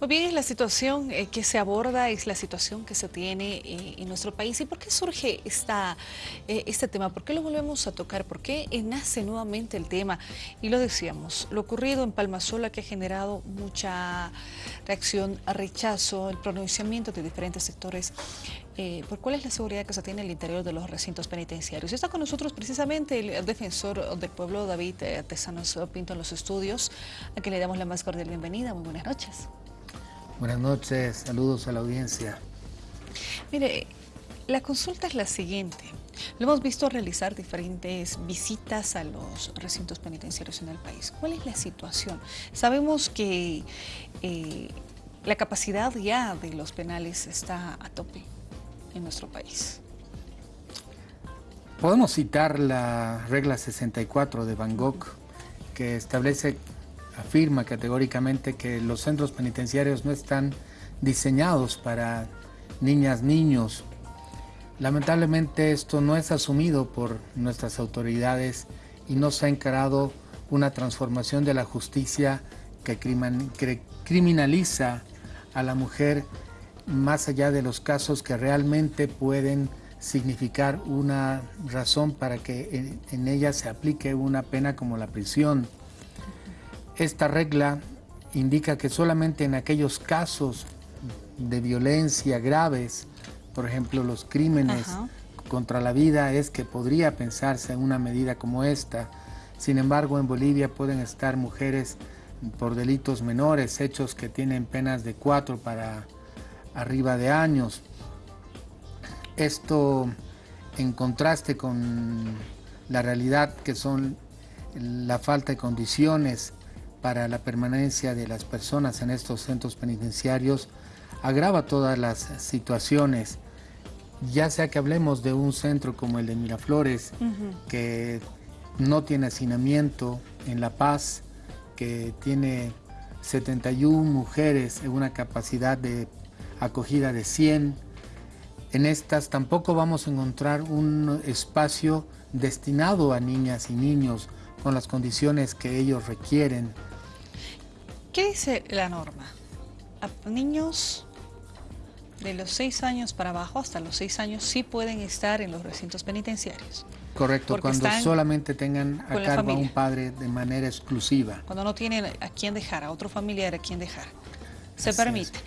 Muy bien, es la situación eh, que se aborda, es la situación que se tiene eh, en nuestro país. ¿Y por qué surge esta, eh, este tema? ¿Por qué lo volvemos a tocar? ¿Por qué nace nuevamente el tema? Y lo decíamos, lo ocurrido en Palmasola que ha generado mucha reacción, rechazo, el pronunciamiento de diferentes sectores por cuál es la seguridad que se tiene en el interior de los recintos penitenciarios. Está con nosotros precisamente el defensor del pueblo, David Artesanos Pinto, en los estudios, a quien le damos la más cordial bienvenida. Muy buenas noches. Buenas noches, saludos a la audiencia. Mire, la consulta es la siguiente. Lo hemos visto realizar diferentes visitas a los recintos penitenciarios en el país. ¿Cuál es la situación? Sabemos que eh, la capacidad ya de los penales está a tope en nuestro país. Podemos citar la regla 64 de Bangkok, que establece afirma categóricamente que los centros penitenciarios no están diseñados para niñas, niños. Lamentablemente esto no es asumido por nuestras autoridades y no se ha encarado una transformación de la justicia que criminaliza a la mujer más allá de los casos que realmente pueden significar una razón para que en ella se aplique una pena como la prisión. Esta regla indica que solamente en aquellos casos de violencia graves, por ejemplo los crímenes contra la vida, es que podría pensarse en una medida como esta. Sin embargo, en Bolivia pueden estar mujeres por delitos menores, hechos que tienen penas de cuatro para arriba de años. Esto en contraste con la realidad que son la falta de condiciones para la permanencia de las personas en estos centros penitenciarios agrava todas las situaciones, ya sea que hablemos de un centro como el de Miraflores, que no tiene hacinamiento en La Paz, que tiene 71 mujeres en una capacidad de acogida de 100. En estas tampoco vamos a encontrar un espacio destinado a niñas y niños con las condiciones que ellos requieren. ¿Qué dice la norma? A niños de los 6 años para abajo, hasta los 6 años, sí pueden estar en los recintos penitenciarios. Correcto, cuando solamente tengan a cargo a un padre de manera exclusiva. Cuando no tienen a quién dejar, a otro familiar a quién dejar. Se permite.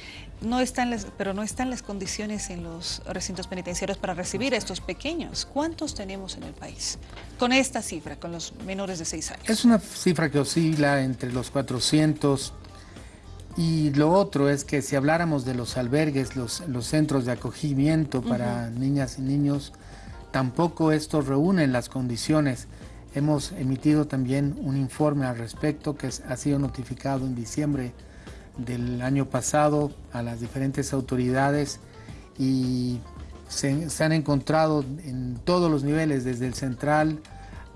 No están las, pero no están las condiciones en los recintos penitenciarios para recibir a estos pequeños. ¿Cuántos tenemos en el país con esta cifra, con los menores de 6 años? Es una cifra que oscila entre los 400 y lo otro es que si habláramos de los albergues, los, los centros de acogimiento para niñas y niños, tampoco estos reúnen las condiciones. Hemos emitido también un informe al respecto que ha sido notificado en diciembre del año pasado a las diferentes autoridades y se, han encontrado en todos los niveles, desde el central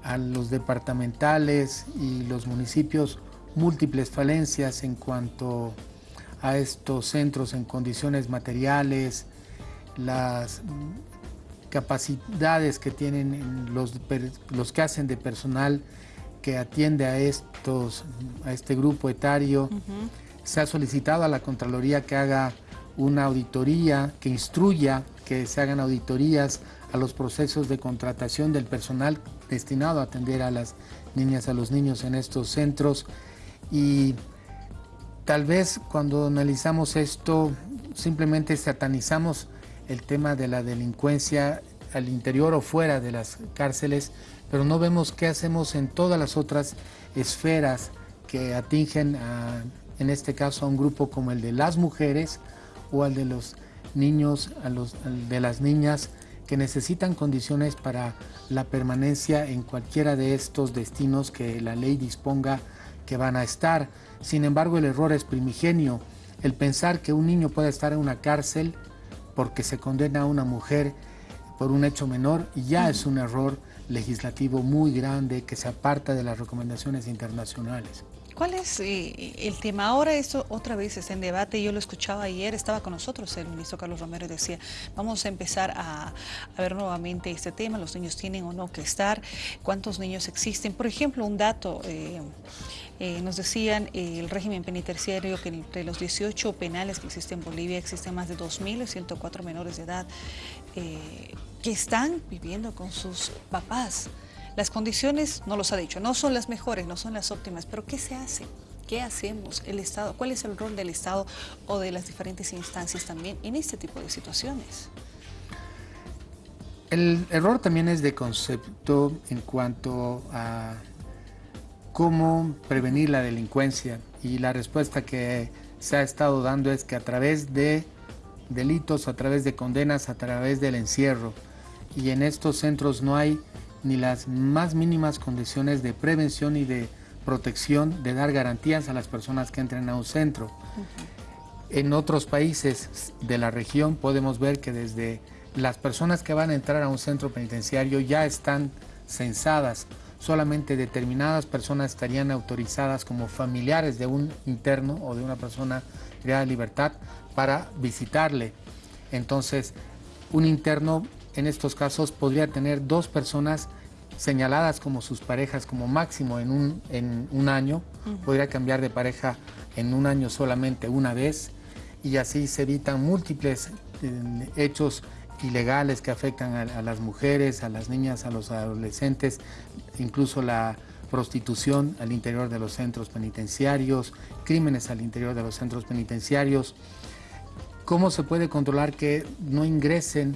a los departamentales y los municipios, múltiples falencias en cuanto a estos centros en condiciones materiales, las capacidades que tienen los, los que hacen de personal que atiende a, estos, a este grupo etario se ha solicitado a la Contraloría que haga una auditoría, que instruya que se hagan auditorías a los procesos de contratación del personal destinado a atender a las niñas, a los niños en estos centros. Y tal vez cuando analizamos esto, simplemente satanizamos el tema de la delincuencia al interior o fuera de las cárceles, pero no vemos qué hacemos en todas las otras esferas que atingen a en este caso a un grupo como el de las mujeres o al de los niños, de las niñas que necesitan condiciones para la permanencia en cualquiera de estos destinos que la ley disponga que van a estar. Sin embargo, el error es primigenio. El pensar que un niño puede estar en una cárcel porque se condena a una mujer por un hecho menor ya es un error legislativo muy grande que se aparta de las recomendaciones internacionales. ¿Cuál es eh, el tema? Ahora esto otra vez está en debate, yo lo escuchaba ayer, estaba con nosotros el ministro Carlos Romero y decía, vamos a empezar a, ver nuevamente este tema, los niños tienen o no que estar, cuántos niños existen. Por ejemplo, un dato, eh, eh, nos decían el régimen penitenciario que entre los 18 penales que existen en Bolivia existen más de 2.104 menores de edad que están viviendo con sus papás. Las condiciones, no los ha dicho, no son las mejores, no son las óptimas, pero ¿qué se hace? ¿Qué hacemos? El Estado, ¿Cuál es el rol del Estado o de las diferentes instancias también en este tipo de situaciones? El error también es de concepto en cuanto a cómo prevenir la delincuencia y la respuesta que se ha estado dando es que a través de delitos, a través de condenas, a través del encierro y en estos centros no hay ni las más mínimas condiciones de prevención y de protección, de dar garantías a las personas que entren a un centro. En otros países de la región podemos ver que desde las personas que van a entrar a un centro penitenciario ya están censadas. Solamente determinadas personas estarían autorizadas como familiares de un interno o de una persona creada de libertad para visitarle. Entonces, un interno en estos casos podría tener dos personas señaladas como sus parejas como máximo en un, en un año, podría cambiar de pareja en un año solamente una vez. Y así se evitan múltiples eh, hechos ilegales que afectan a, las mujeres, a las niñas, a los adolescentes, incluso la prostitución al interior de los centros penitenciarios, crímenes al interior de los centros penitenciarios. ¿Cómo se puede controlar que no ingresen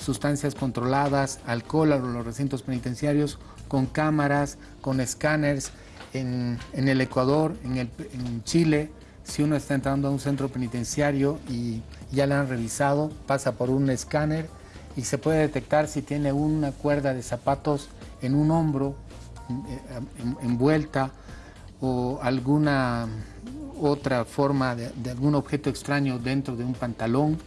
sustancias controladas, alcohol a los recintos penitenciarios, con cámaras, con escáneres. En, el Ecuador, en, en Chile, si uno está entrando a un centro penitenciario y ya le han revisado, pasa por un escáner y se puede detectar si tiene una cuerda de zapatos en un hombro envuelta o alguna otra forma de, algún objeto extraño dentro de un pantalón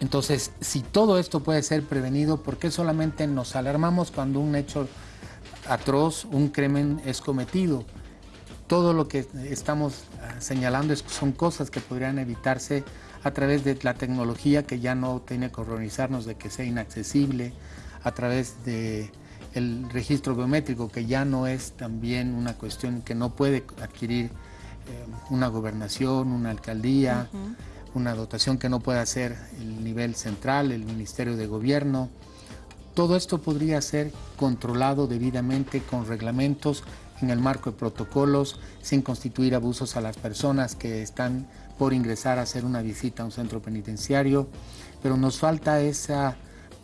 entonces, si todo esto puede ser prevenido, ¿por qué solamente nos alarmamos cuando un hecho atroz, un crimen es cometido? Todo lo que estamos ah, señalando son cosas que podrían evitarse a través de la tecnología que ya no tiene que horrorizarnos de que sea inaccesible, a través de el registro biométrico que ya no es también una cuestión que no puede adquirir eh, una gobernación, una alcaldía una dotación que no puede hacer el nivel central, el Ministerio de Gobierno. Todo esto podría ser controlado debidamente con reglamentos en el marco de protocolos, sin constituir abusos a las personas que están por ingresar a hacer una visita a un centro penitenciario, pero nos falta esa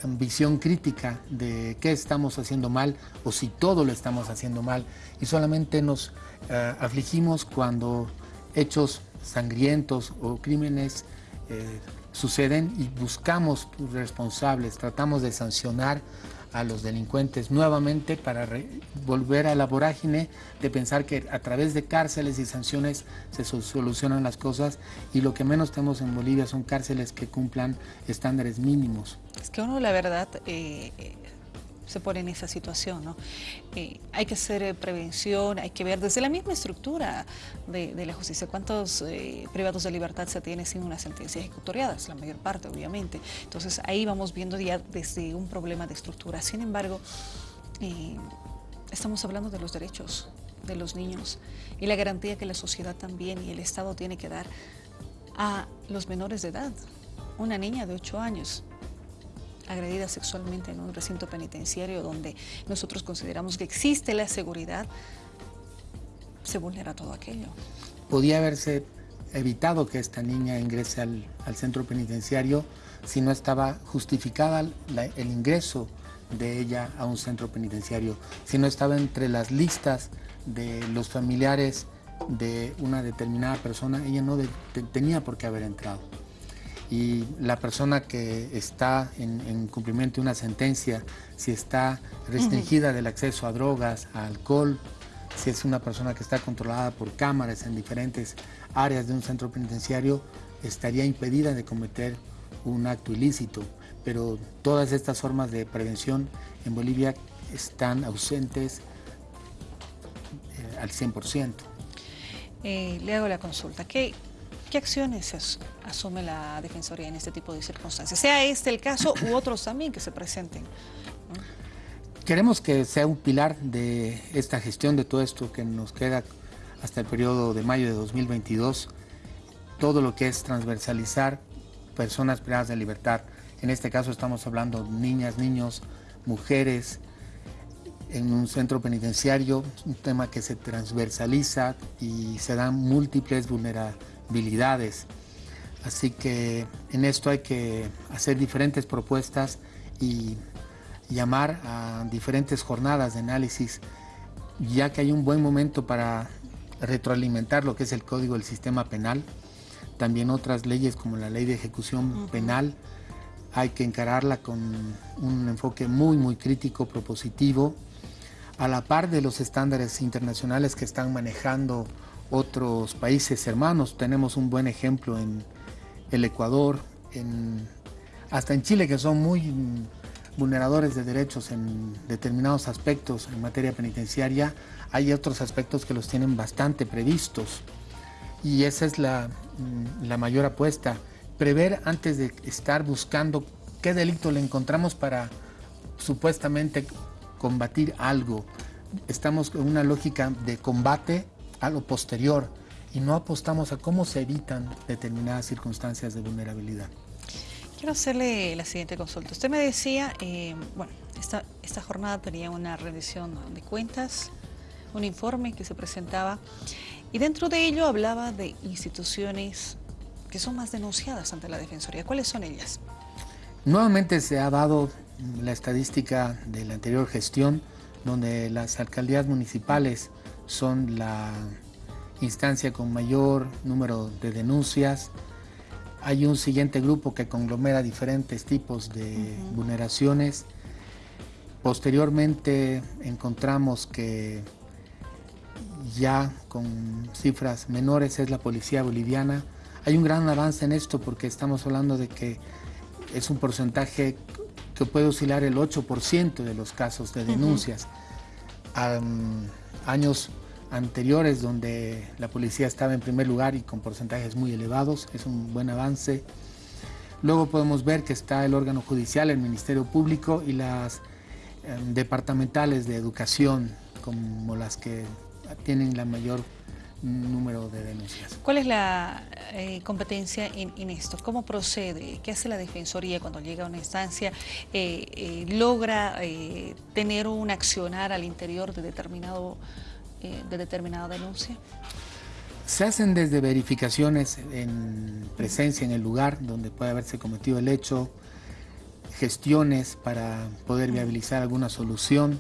visión crítica de qué estamos haciendo mal o si todo lo estamos haciendo mal y solamente nos eh, afligimos cuando hechos sangrientos o crímenes eh, suceden y buscamos responsables, tratamos de sancionar a los delincuentes nuevamente para volver a la vorágine de pensar que a través de cárceles y sanciones se solucionan las cosas y lo que menos tenemos en Bolivia son cárceles que cumplan estándares mínimos. Es que uno la verdad eh, se pone en esa situación. ¿no? Eh, hay que hacer eh, prevención, hay que ver desde la misma estructura de, la justicia cuántos eh, privados de libertad se tienen sin una sentencia ejecutoriada, es la mayor parte obviamente. Entonces ahí vamos viendo ya desde un problema de estructura. Sin embargo, estamos hablando de los derechos de los niños y la garantía que la sociedad también y el Estado tiene que dar a los menores de edad. Una niña de 8 años agredida sexualmente en un recinto penitenciario donde nosotros consideramos que existe la seguridad, se vulnera todo aquello. Podía haberse evitado que esta niña ingrese al, centro penitenciario si no estaba justificada el ingreso de ella a un centro penitenciario, si no estaba entre las listas de los familiares de una determinada persona, ella no tenía por qué haber entrado y la persona que está en, cumplimiento de una sentencia, si está restringida del acceso a drogas, a alcohol, si es una persona que está controlada por cámaras en diferentes áreas de un centro penitenciario, estaría impedida de cometer un acto ilícito. Pero todas estas formas de prevención en Bolivia están ausentes, eh, al 100%. Eh, le hago la consulta. ¿Qué, qué acciones asume la Defensoría en este tipo de circunstancias? Sea este el caso u otros también que se presenten. Queremos que sea un pilar de esta gestión de todo esto que nos queda hasta el periodo de mayo de 2022, todo lo que es transversalizar personas privadas de libertad. En este caso estamos hablando de niñas, niños, mujeres, en un centro penitenciario, un tema que se transversaliza y se dan múltiples vulnerabilidades. Así que en esto hay que hacer diferentes propuestas y llamar a diferentes jornadas de análisis, ya que hay un buen momento para retroalimentar lo que es el código del sistema penal, también otras leyes como la ley de ejecución penal, hay que encararla con un enfoque muy, muy crítico, propositivo, a la par de los estándares internacionales que están manejando otros países hermanos. Tenemos un buen ejemplo en el Ecuador, en, hasta en Chile, que son muy vulneradores de derechos en determinados aspectos en materia penitenciaria, hay otros aspectos que los tienen bastante previstos. Y esa es la, la mayor apuesta, prever antes de estar buscando qué delito le encontramos para supuestamente combatir algo. Estamos en una lógica de combate a lo posterior y no apostamos a cómo se evitan determinadas circunstancias de vulnerabilidad. Quiero hacerle la siguiente consulta. Usted me decía, eh, bueno, esta, esta jornada tenía una rendición de cuentas, un informe que se presentaba y dentro de ello hablaba de instituciones que son más denunciadas ante la Defensoría. ¿Cuáles son ellas? Nuevamente se ha dado la estadística de la anterior gestión, donde las alcaldías municipales son la instancia con mayor número de denuncias, hay un siguiente grupo que conglomera diferentes tipos de vulneraciones. Posteriormente encontramos que ya con cifras menores es la policía boliviana. Hay un gran avance en esto porque estamos hablando de que es un porcentaje que puede oscilar el 8% de los casos de denuncias. años anteriores donde la policía estaba en primer lugar y con porcentajes muy elevados, es un buen avance. Luego podemos ver que está el órgano judicial, el Ministerio Público y las em, departamentales de educación como las que tienen la mayor número de denuncias. ¿Cuál es la eh, competencia en, esto? ¿Cómo procede? ¿Qué hace la Defensoría cuando llega a una instancia? Eh, eh, ¿Logra tener un accionar al interior de determinado eh, de determinada denuncia? Se hacen desde verificaciones en presencia en el lugar donde puede haberse cometido el hecho, gestiones para poder viabilizar alguna solución,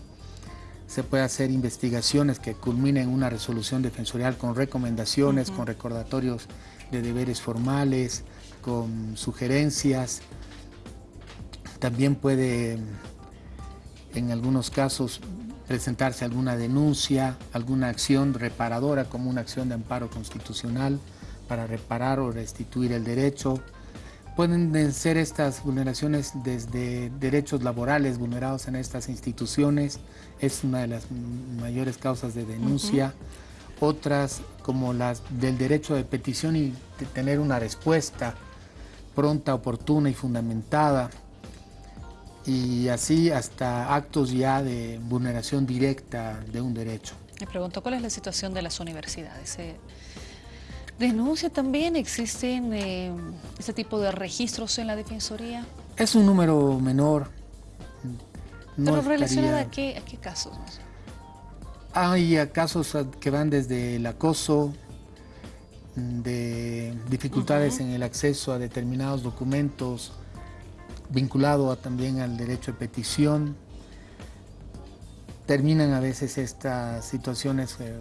se puede hacer investigaciones que culminen en una resolución defensorial con recomendaciones, con recordatorios de deberes formales, con sugerencias. También puede, en algunos casos, presentarse alguna denuncia, alguna acción reparadora como una acción de amparo constitucional para reparar o restituir el derecho. Pueden ser estas vulneraciones desde derechos laborales vulnerados en estas instituciones, es una de las mayores causas de denuncia. Otras como las del derecho de petición y de tener una respuesta pronta, oportuna y fundamentada y así hasta actos ya de vulneración directa de un derecho. Me pregunto, ¿cuál es la situación de las universidades? ¿Se denuncia también? ¿Existen eh, este tipo de registros en la Defensoría? Es un número menor. No ¿Pero relacionado a qué, a qué casos? Hay casos que van desde el acoso, de dificultades en el acceso a determinados documentos, vinculado también al derecho de petición. Terminan a veces estas situaciones eh,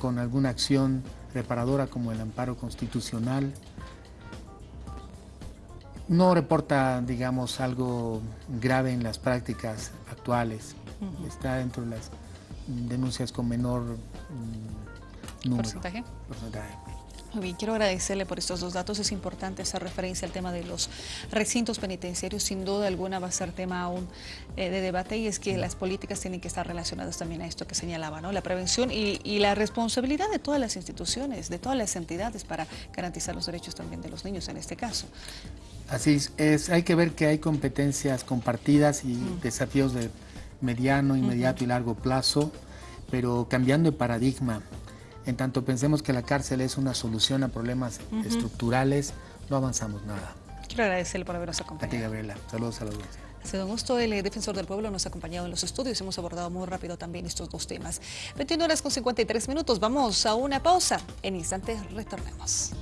con alguna acción reparadora como el amparo constitucional. No reporta, digamos, algo grave en las prácticas actuales. Está dentro de las denuncias con menor mm, número. ¿Porcentaje? Muy bien, quiero agradecerle por estos dos datos. Es importante esa referencia al tema de los recintos penitenciarios. Sin duda alguna va a ser tema aún eh, de debate y es que las políticas tienen que estar relacionadas también a esto que señalaba, ¿no? La prevención y, y la responsabilidad de todas las instituciones, de todas las entidades para garantizar los derechos también de los niños en este caso. Así es, hay que ver que hay competencias compartidas y desafíos de mediano, inmediato y largo plazo, pero cambiando de paradigma. En tanto pensemos que la cárcel es una solución a problemas estructurales, no avanzamos nada. Quiero agradecerle por habernos acompañado. A ti, Gabriela. Saludos a la audiencia. Ha sido un gusto. El defensor del pueblo nos ha acompañado en los estudios. Hemos abordado muy rápido también estos dos temas. 21 horas con 53 minutos. Vamos a una pausa. En instantes retornamos.